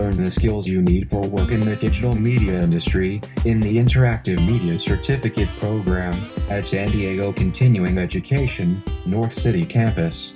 learn the skills you need for work in the digital media industry in the Interactive Media Certificate Program at San Diego Continuing Education, North City Campus.